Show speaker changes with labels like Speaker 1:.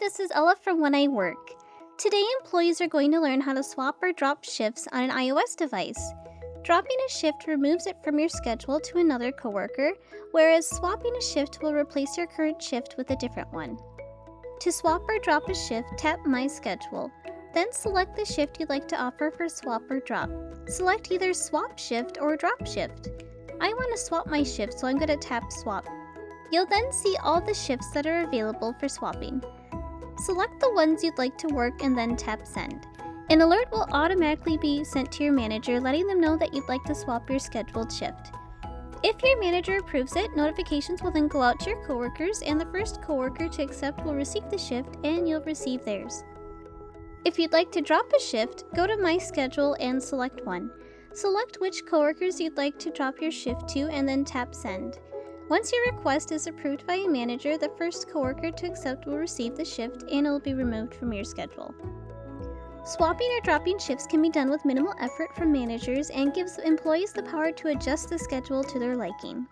Speaker 1: this is Ella from When I Work. Today, employees are going to learn how to swap or drop shifts on an iOS device. Dropping a shift removes it from your schedule to another coworker, whereas swapping a shift will replace your current shift with a different one. To swap or drop a shift, tap My Schedule. Then select the shift you'd like to offer for swap or drop. Select either Swap Shift or Drop Shift. I want to swap my shift, so I'm going to tap Swap. You'll then see all the shifts that are available for swapping. Select the ones you'd like to work and then tap Send. An alert will automatically be sent to your manager letting them know that you'd like to swap your scheduled shift. If your manager approves it, notifications will then go out to your coworkers and the first coworker to accept will receive the shift and you'll receive theirs. If you'd like to drop a shift, go to My Schedule and select one. Select which coworkers you'd like to drop your shift to and then tap Send. Once your request is approved by a manager, the first coworker to accept will receive the shift and it will be removed from your schedule. Swapping or dropping shifts can be done with minimal effort from managers and gives employees the power to adjust the schedule to their liking.